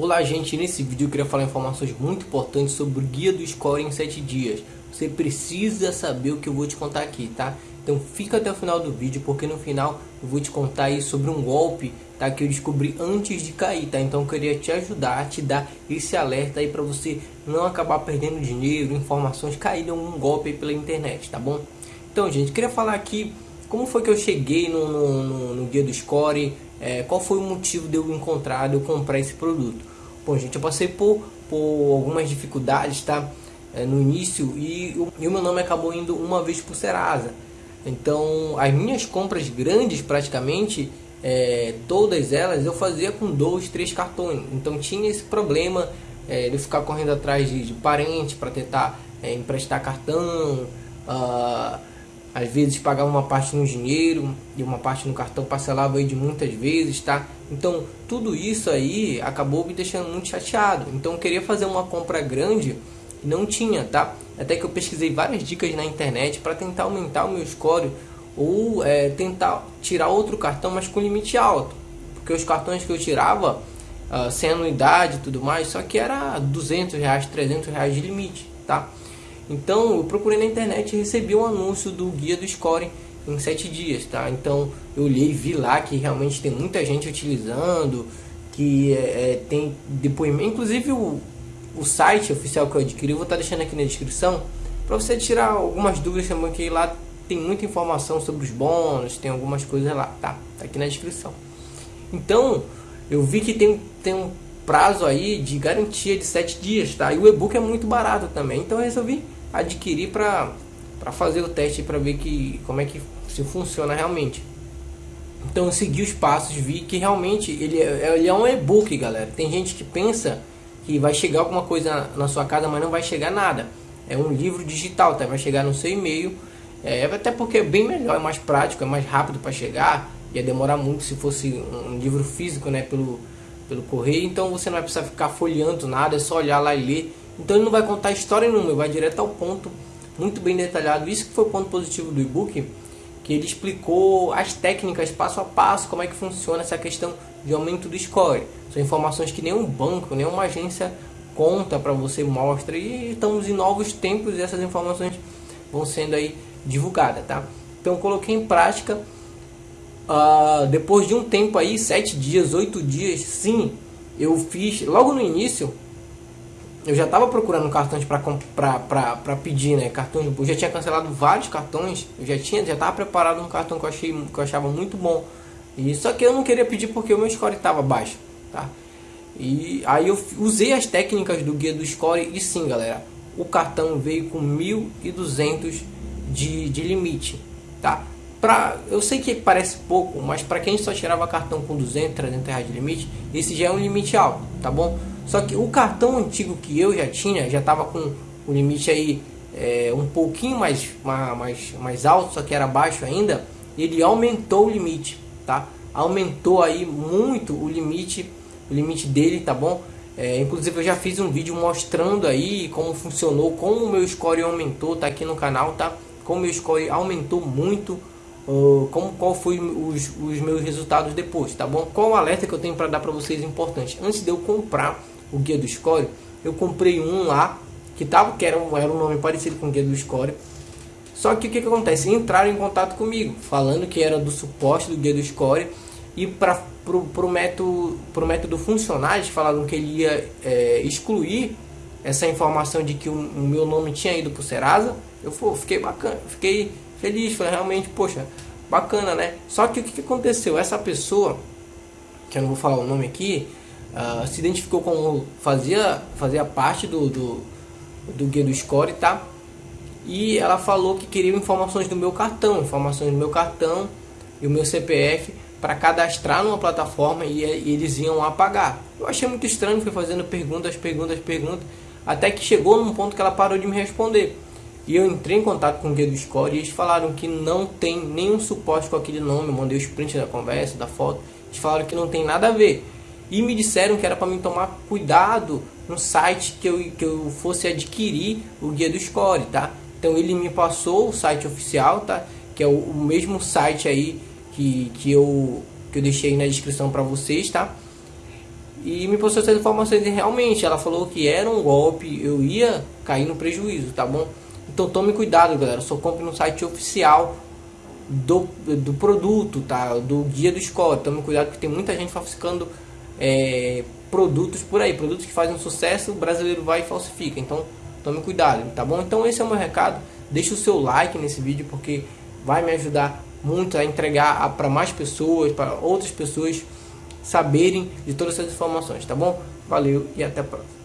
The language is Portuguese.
Olá gente, nesse vídeo eu queria falar informações muito importantes sobre o guia do score em 7 dias. Você precisa saber o que eu vou te contar aqui, tá? Então fica até o final do vídeo, porque no final eu vou te contar aí sobre um golpe, tá? Que eu descobri antes de cair, tá? Então eu queria te ajudar, te dar esse alerta aí para você não acabar perdendo dinheiro, informações, cair em um golpe pela internet, tá bom? Então gente, queria falar aqui como foi que eu cheguei no, no, no, no guia do score, é, qual foi o motivo de eu encontrar, de eu comprar esse produto. Bom, gente, eu passei por, por algumas dificuldades, tá? É, no início e, e, o meu nome acabou indo uma vez por Serasa. Então, as minhas compras grandes, praticamente, é, todas elas eu fazia com dois, três cartões. Então, tinha esse problema é, de ficar correndo atrás de, de parente para tentar é, emprestar cartão. Uh, às vezes pagava uma parte no dinheiro e uma parte no cartão parcelava aí de muitas vezes, tá? Então tudo isso aí acabou me deixando muito chateado. Então eu queria fazer uma compra grande e não tinha, tá? Até que eu pesquisei várias dicas na internet para tentar aumentar o meu score ou é, tentar tirar outro cartão, mas com limite alto. Porque os cartões que eu tirava, uh, sem anuidade e tudo mais, só que era 200 reais, 300 reais de limite, tá? Então eu procurei na internet e recebi um anúncio do guia do scoring em 7 dias, tá? Então eu olhei e vi lá que realmente tem muita gente utilizando, que é, é tem depoimento, inclusive o, o site oficial que eu adquiri, eu vou estar deixando aqui na descrição, para você tirar algumas dúvidas também, que lá tem muita informação sobre os bônus, tem algumas coisas lá, tá? Tá aqui na descrição. Então, eu vi que tem, tem um prazo aí de garantia de 7 dias, tá? E o e-book é muito barato também, então eu resolvi adquirir para fazer o teste para ver que como é que se funciona realmente. Então eu segui os passos, vi que realmente ele é, ele é um e-book, galera. Tem gente que pensa que vai chegar alguma coisa na sua casa, mas não vai chegar nada. É um livro digital, tá? Vai chegar no seu e-mail. É, até porque é bem melhor, é mais prático, é mais rápido para chegar. Ia demorar muito se fosse um livro físico, né? Pelo, pelo correio. Então você não vai precisar ficar folheando nada, é só olhar lá e ler. Então ele não vai contar história nenhuma, vai direto ao ponto, muito bem detalhado. Isso que foi o ponto positivo do e-book, que ele explicou as técnicas passo a passo, como é que funciona essa questão de aumento do score. São informações que nenhum banco, nenhuma agência conta para você, mostra. E estamos em novos tempos e essas informações vão sendo aí divulgadas, tá? Então coloquei em prática. Uh, depois de um tempo aí, sete dias, oito dias, sim, eu fiz logo no início eu já estava procurando cartões para pedir, né? Cartões, eu já tinha cancelado vários cartões, eu já tinha, já estava preparado um cartão que eu achei que eu achava muito bom. E só que eu não queria pedir porque o meu score estava baixo, tá? E aí eu usei as técnicas do guia do score e sim, galera, o cartão veio com 1.200 de, de limite, tá? Pra, eu sei que parece pouco, mas para quem só tirava cartão com 200, 300 reais de limite, esse já é um limite alto, tá bom? Só que o cartão antigo que eu já tinha, já estava com o limite aí é, um pouquinho mais, mais, mais alto, só que era baixo ainda, ele aumentou o limite, tá? Aumentou aí muito o limite, o limite dele, tá bom? É, inclusive eu já fiz um vídeo mostrando aí como funcionou, como o meu score aumentou, tá aqui no canal, tá? Como meu score aumentou muito, uh, como qual foi os, os meus resultados depois, tá bom? Qual o alerta que eu tenho para dar para vocês importante? Antes de eu comprar o guia do score, eu comprei um lá que tava que era um, era um nome parecido com o guia do score. Só que o que, que acontece? Entraram em contato comigo, falando que era do suporte do guia do score e para pro, pro método pro método funcionar, eles falaram que ele ia é, excluir essa informação de que o, o, meu nome tinha ido pro Serasa. Eu pô, fiquei bacana, fiquei feliz, falei realmente, poxa, bacana, né? Só que o que, que aconteceu? Essa pessoa, que eu não vou falar o nome aqui, uh, se identificou como fazia, fazia parte do, do, do guia do score, tá? E ela falou que queria informações do meu cartão, informações do meu cartão e o meu CPF para cadastrar numa plataforma e, e, eles iam apagar. Eu achei muito estranho, fui fazendo perguntas, perguntas, perguntas, até que chegou num ponto que ela parou de me responder. E eu entrei em contato com o guia do score e eles falaram que não tem nenhum suporte com aquele nome. Eu mandei os prints da conversa, da foto. Eles falaram que não tem nada a ver e me disseram que era para mim tomar cuidado no site que eu, que eu fosse adquirir o guia do score, tá? Então ele me passou o site oficial, tá? Que é o, o mesmo site aí que, que, eu, que eu deixei na descrição para vocês, tá? e me postou essas informações e realmente ela falou que era um golpe, eu ia cair no prejuízo, tá bom? Então tome cuidado, galera. Só compre no site oficial do, do produto, tá? Do guia do score. Tome cuidado que tem muita gente falsificando é, produtos por aí, produtos que fazem sucesso, o brasileiro vai e falsifica. Então tome cuidado, tá bom? Então esse é o meu recado. Deixe o seu like nesse vídeo porque vai me ajudar muito a entregar para mais pessoas, para outras pessoas saberem de todas essas informações, tá bom? Valeu e até a próxima.